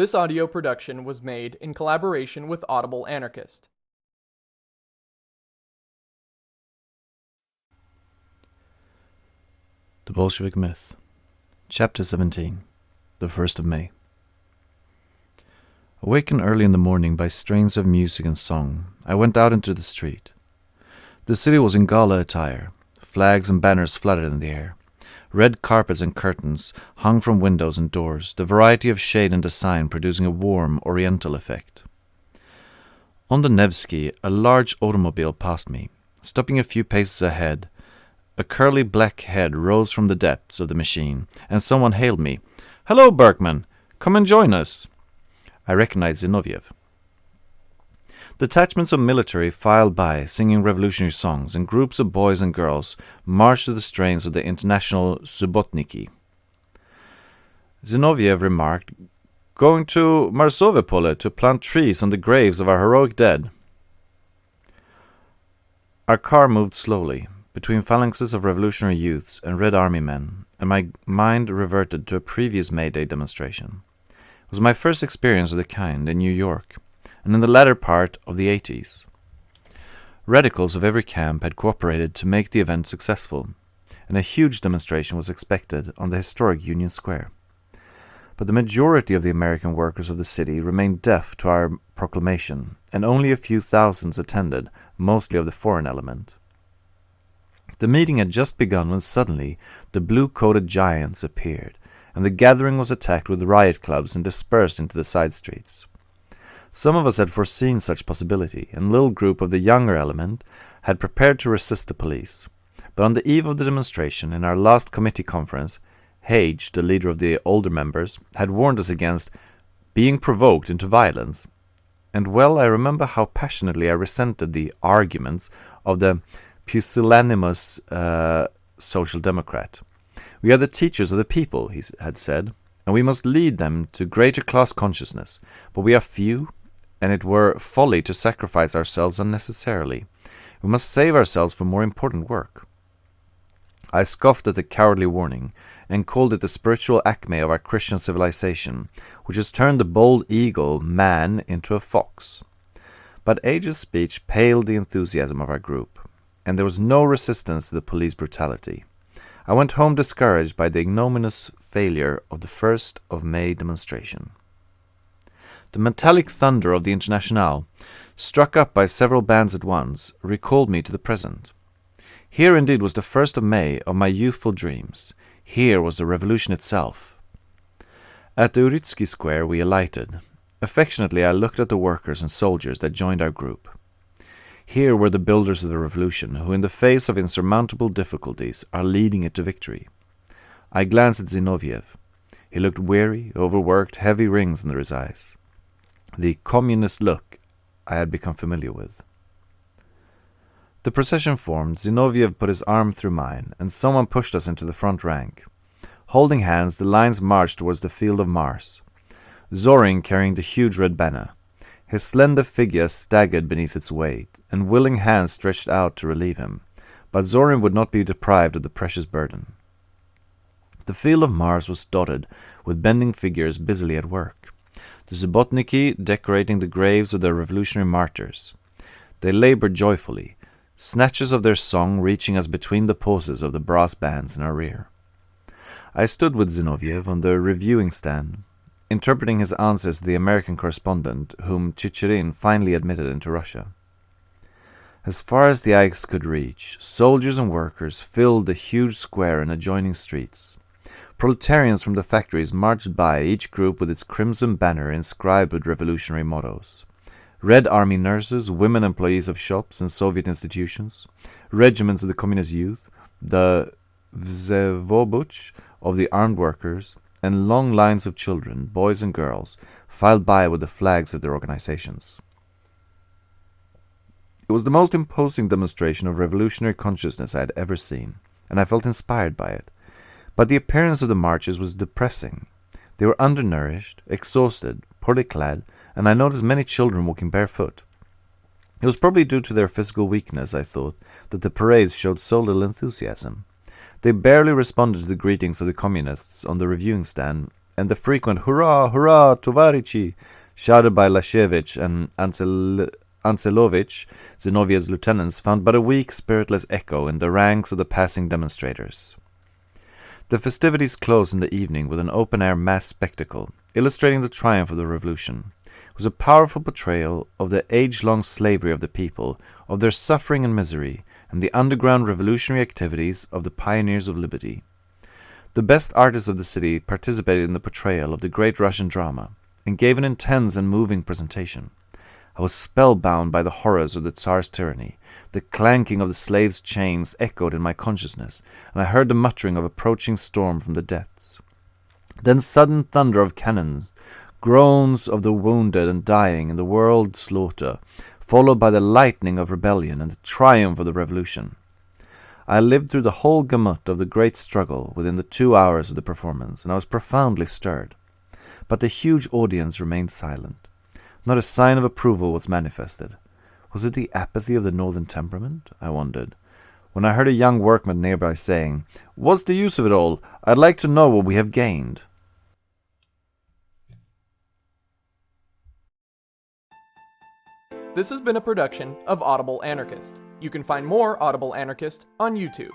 This audio production was made in collaboration with Audible Anarchist. The Bolshevik Myth, Chapter 17 The 1st of May. Awakened early in the morning by strains of music and song, I went out into the street. The city was in gala attire, flags and banners fluttered in the air. Red carpets and curtains hung from windows and doors, the variety of shade and design producing a warm, oriental effect. On the Nevsky, a large automobile passed me. Stopping a few paces ahead, a curly black head rose from the depths of the machine, and someone hailed me. Hello, Berkman! Come and join us! I recognized Zinoviev. Detachments of military filed by, singing revolutionary songs, and groups of boys and girls marched to the strains of the international Subbotniki. Zinoviev remarked, Going to Marsovo Pole to plant trees on the graves of our heroic dead. Our car moved slowly, between phalanxes of revolutionary youths and Red Army men, and my mind reverted to a previous May Day demonstration. It was my first experience of the kind in New York and in the latter part of the 80s. Radicals of every camp had cooperated to make the event successful, and a huge demonstration was expected on the historic Union Square. But the majority of the American workers of the city remained deaf to our proclamation, and only a few thousands attended, mostly of the foreign element. The meeting had just begun when suddenly the blue-coated giants appeared, and the gathering was attacked with riot clubs and dispersed into the side streets. Some of us had foreseen such possibility, and little group of the younger element had prepared to resist the police. But on the eve of the demonstration, in our last committee conference, Hage, the leader of the older members, had warned us against being provoked into violence. And well I remember how passionately I resented the arguments of the pusillanimous uh, social democrat. We are the teachers of the people, he had said, and we must lead them to greater class consciousness, but we are few and it were folly to sacrifice ourselves unnecessarily. We must save ourselves for more important work. I scoffed at the cowardly warning, and called it the spiritual acme of our Christian civilization, which has turned the bold eagle, man, into a fox. But Hage's speech paled the enthusiasm of our group, and there was no resistance to the police brutality. I went home discouraged by the ignominious failure of the first of May demonstration. The metallic thunder of the Internationale, struck up by several bands at once, recalled me to the present. Here indeed was the first of May of my youthful dreams. Here was the revolution itself. At the Uritsky Square we alighted. Affectionately I looked at the workers and soldiers that joined our group. Here were the builders of the revolution, who in the face of insurmountable difficulties are leading it to victory. I glanced at Zinoviev. He looked weary, overworked, heavy rings under his eyes the communist look I had become familiar with. The procession formed, Zinoviev put his arm through mine, and someone pushed us into the front rank. Holding hands, the lines marched towards the field of Mars. Zorin carrying the huge red banner. His slender figure staggered beneath its weight, and willing hands stretched out to relieve him. But Zorin would not be deprived of the precious burden. The field of Mars was dotted with bending figures busily at work the Subbotniki decorating the graves of their revolutionary martyrs. They labored joyfully, snatches of their song reaching us between the pauses of the brass bands in our rear. I stood with Zinoviev on the reviewing stand, interpreting his answers to the American correspondent whom Chicherin finally admitted into Russia. As far as the eyes could reach, soldiers and workers filled the huge square and adjoining streets. Proletarians from the factories marched by, each group with its crimson banner inscribed with revolutionary mottos. Red Army nurses, women employees of shops and Soviet institutions, regiments of the Communist youth, the Vsevobuch of the armed workers, and long lines of children, boys and girls, filed by with the flags of their organizations. It was the most imposing demonstration of revolutionary consciousness I had ever seen, and I felt inspired by it. But the appearance of the marches was depressing. They were undernourished, exhausted, poorly clad, and I noticed many children walking barefoot. It was probably due to their physical weakness, I thought, that the parades showed so little enthusiasm. They barely responded to the greetings of the communists on the reviewing stand, and the frequent hurrah, hurrah, Tovarichi, shouted by Lashevich and Ansel- Zinoviev's lieutenants, found but a weak, spiritless echo in the ranks of the passing demonstrators. The festivities closed in the evening with an open air mass spectacle, illustrating the triumph of the revolution. It was a powerful portrayal of the age long slavery of the people, of their suffering and misery, and the underground revolutionary activities of the pioneers of liberty. The best artists of the city participated in the portrayal of the great Russian drama and gave an intense and moving presentation. I was spellbound by the horrors of the Tsar's tyranny. The clanking of the slaves' chains echoed in my consciousness, and I heard the muttering of approaching storm from the depths. Then sudden thunder of cannons, groans of the wounded and dying in the world slaughter, followed by the lightning of rebellion and the triumph of the revolution. I lived through the whole gamut of the great struggle within the two hours of the performance, and I was profoundly stirred. But the huge audience remained silent. Not a sign of approval was manifested. Was it the apathy of the northern temperament? I wondered. When I heard a young workman nearby saying, What's the use of it all? I'd like to know what we have gained. This has been a production of Audible Anarchist. You can find more Audible Anarchist on YouTube.